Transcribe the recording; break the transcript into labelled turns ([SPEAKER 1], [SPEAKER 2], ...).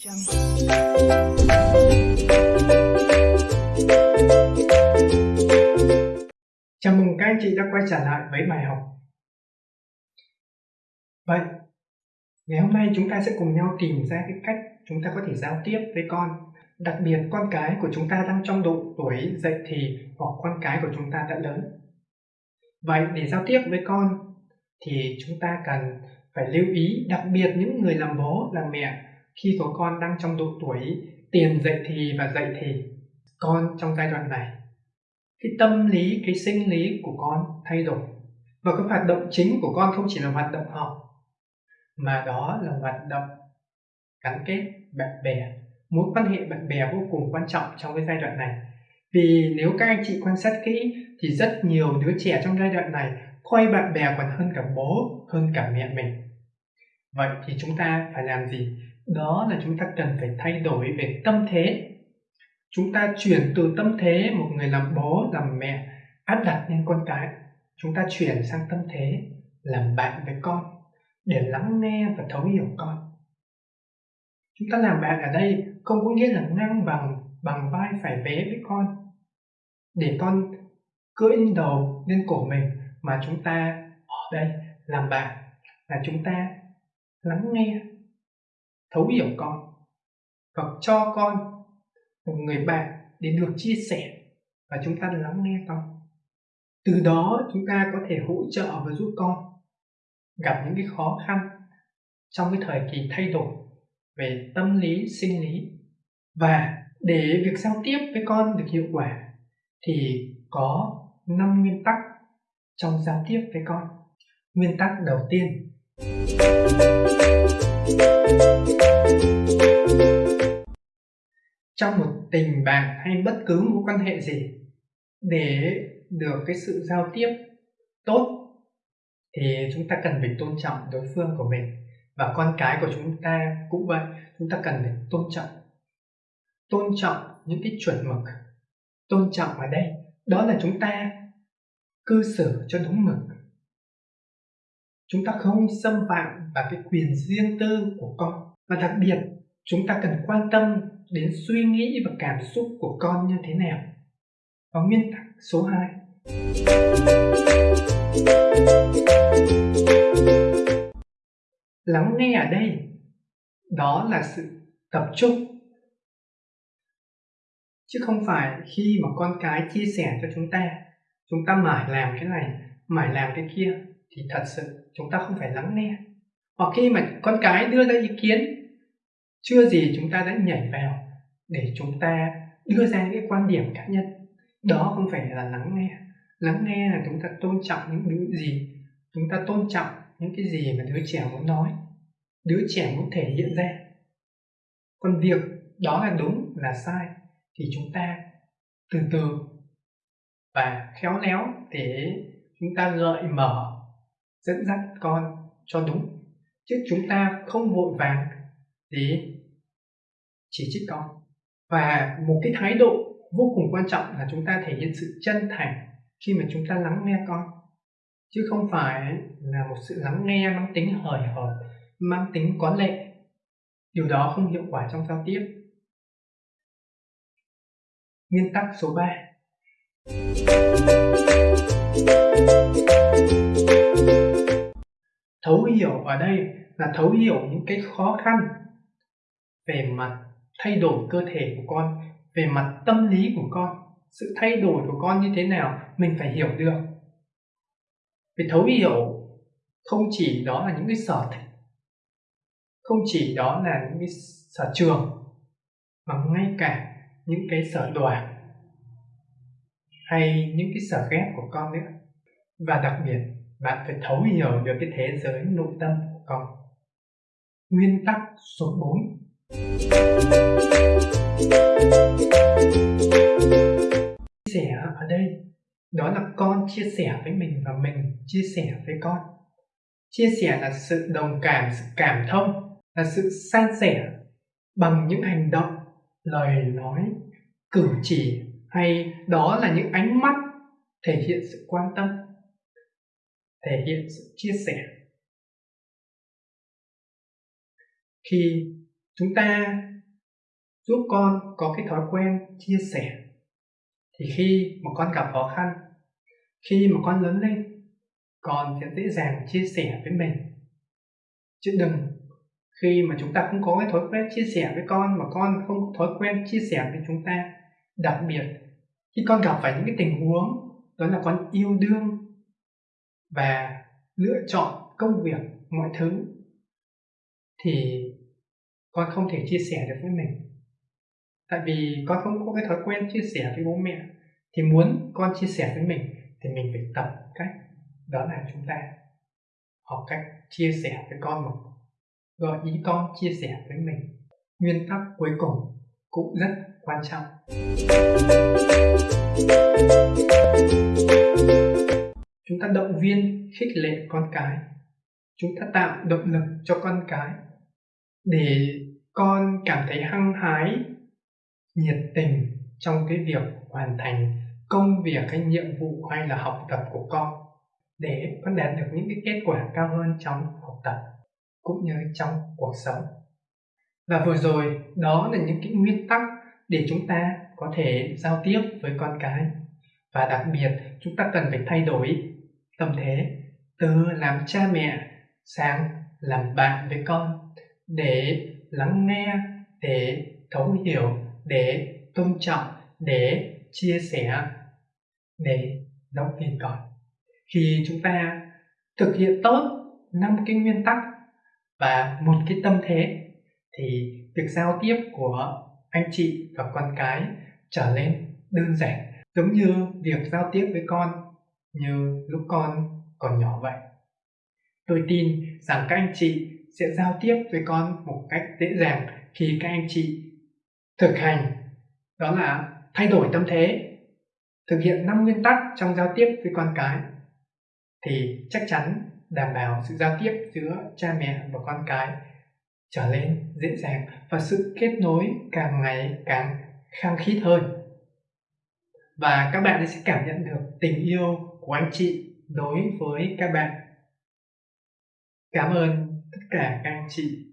[SPEAKER 1] Chào mừng các anh chị đã quay trở lại với bài học. Vậy, ngày hôm nay chúng ta sẽ cùng nhau tìm ra cái cách chúng ta có thể giao tiếp với con. Đặc biệt con cái của chúng ta đang trong độ tuổi dậy thì hoặc con cái của chúng ta đã lớn. Vậy để giao tiếp với con thì chúng ta cần phải lưu ý đặc biệt những người làm bố làm mẹ khi số con đang trong độ tuổi tiền dậy thì và dậy thì con trong giai đoạn này, cái tâm lý, cái sinh lý của con thay đổi. Và cái hoạt động chính của con không chỉ là hoạt động học, mà đó là hoạt động gắn kết bạn bè. Mối quan hệ bạn bè vô cùng quan trọng trong cái giai đoạn này. Vì nếu các anh chị quan sát kỹ thì rất nhiều đứa trẻ trong giai đoạn này coi bạn bè còn hơn cả bố, hơn cả mẹ mình. Vậy thì chúng ta phải làm gì? Đó là chúng ta cần phải thay đổi về tâm thế. Chúng ta chuyển từ tâm thế, một người làm bố, làm mẹ, áp đặt lên con cái. Chúng ta chuyển sang tâm thế, làm bạn với con, để lắng nghe và thấu hiểu con. Chúng ta làm bạn ở đây không có nghĩa là ngang bằng bằng vai phải vế với con. Để con cưỡi đầu, lên cổ mình mà chúng ta ở đây làm bạn, là chúng ta lắng nghe thấu hiểu con, hoặc cho con một người bạn để được chia sẻ và chúng ta lắng nghe con. Từ đó chúng ta có thể hỗ trợ và giúp con gặp những cái khó khăn trong cái thời kỳ thay đổi về tâm lý, sinh lý. Và để việc giao tiếp với con được hiệu quả thì có năm nguyên tắc trong giao tiếp với con. Nguyên tắc đầu tiên trong một tình bạn hay bất cứ mối quan hệ gì, để được cái sự giao tiếp tốt, thì chúng ta cần phải tôn trọng đối phương của mình. Và con cái của chúng ta cũng vậy, chúng ta cần phải tôn trọng. Tôn trọng những cái chuẩn mực. Tôn trọng ở đây, đó là chúng ta cư xử cho đúng mực chúng ta không xâm phạm vào cái quyền riêng tư của con. Và đặc biệt, chúng ta cần quan tâm đến suy nghĩ và cảm xúc của con như thế nào. Và nguyên tắc số 2 lắng nghe ở đây, đó là sự tập trung. Chứ không phải khi mà con cái chia sẻ cho chúng ta chúng ta mải làm cái này, mải làm cái kia, thì thật sự chúng ta không phải lắng nghe. Hoặc khi mà con cái đưa ra ý kiến, chưa gì chúng ta đã nhảy vào để chúng ta đưa ra những cái quan điểm cá nhân. Đó không phải là lắng nghe. Lắng nghe là chúng ta tôn trọng những thứ gì, chúng ta tôn trọng những cái gì mà đứa trẻ muốn nói, đứa trẻ muốn thể hiện ra. Còn việc đó là đúng, là sai, thì chúng ta từ từ và khéo léo để chúng ta gợi mở dẫn dắt con cho đúng. Chứ chúng ta không vội vàng để chỉ trích con. Và một cái thái độ vô cùng quan trọng là chúng ta thể hiện sự chân thành khi mà chúng ta lắng nghe con. Chứ không phải là một sự lắng nghe mang tính hời hợt, mang tính có lệ. Điều đó không hiệu quả trong giao tiếp. Nguyên tắc số 3 thấu hiểu ở đây là thấu hiểu những cái khó khăn về mặt thay đổi cơ thể của con, về mặt tâm lý của con. Sự thay đổi của con như thế nào mình phải hiểu được. Vì thấu hiểu không chỉ đó là những cái sở thích, không chỉ đó là những cái sở trường, mà ngay cả những cái sở đoản hay những cái sở ghét của con nữa. Và đặc biệt bạn phải thấu hiểu được cái thế giới nội tâm của con. Nguyên tắc số 4 chia sẻ ở đây, đó là con chia sẻ với mình và mình chia sẻ với con. Chia sẻ là sự đồng cảm, sự cảm thông, là sự san sẻ bằng những hành động, lời nói, cử chỉ, hay đó là những ánh mắt thể hiện sự quan tâm thể hiện sự chia sẻ. Khi chúng ta giúp con có cái thói quen chia sẻ, thì khi mà con gặp khó khăn, khi mà con lớn lên, con sẽ dễ dàng chia sẻ với mình. Chứ đừng, khi mà chúng ta không có cái thói quen chia sẻ với con mà con không có thói quen chia sẻ với chúng ta, đặc biệt khi con gặp phải những cái tình huống đó là con yêu đương và lựa chọn công việc, mọi thứ, thì con không thể chia sẻ được với mình. Tại vì con không có cái thói quen chia sẻ với bố mẹ, thì muốn con chia sẻ với mình thì mình phải tập cách đó là chúng ta học cách chia sẻ với con một gợi ý con chia sẻ với mình. Nguyên tắc cuối cùng cũng rất quan trọng ta động viên, khích lệ con cái. Chúng ta tạo động lực cho con cái để con cảm thấy hăng hái, nhiệt tình trong cái việc hoàn thành công việc hay nhiệm vụ hay là học tập của con, để con đạt được những cái kết quả cao hơn trong học tập cũng như trong cuộc sống. Và vừa rồi, đó là những cái nguyên tắc để chúng ta có thể giao tiếp với con cái. Và đặc biệt, chúng ta cần phải thay đổi tâm thế. Từ làm cha mẹ sang làm bạn với con để lắng nghe, để thấu hiểu, để tôn trọng, để chia sẻ. Để động viên con khi chúng ta thực hiện tốt năm cái nguyên tắc và một cái tâm thế thì việc giao tiếp của anh chị và con cái trở nên đơn giản. Giống như việc giao tiếp với con như lúc con còn nhỏ vậy. Tôi tin rằng các anh chị sẽ giao tiếp với con một cách dễ dàng khi các anh chị thực hành, đó là thay đổi tâm thế, thực hiện năm nguyên tắc trong giao tiếp với con cái, thì chắc chắn đảm bảo sự giao tiếp giữa cha mẹ và con cái trở nên dễ dàng và sự kết nối càng ngày càng khăng khít hơn. Và các bạn sẽ cảm nhận được tình yêu của anh chị đối với các bạn. Cảm ơn tất cả các anh chị.